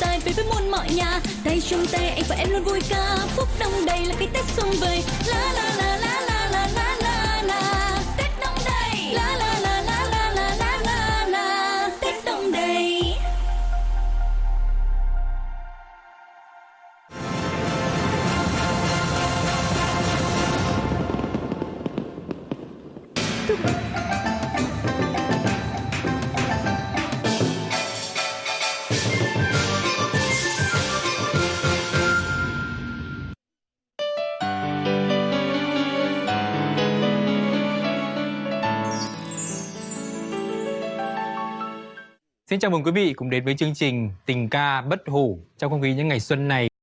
tài về với muôn mọi nhà tay trong tay anh và em luôn vui ca phúc đông đầy là cái tết xuân vầy la la la la la la la la la tết đông đầy la la la la la la la la la tết đông đầy Xin chào mừng quý vị cùng đến với chương trình Tình ca bất hủ trong không khí những ngày xuân này.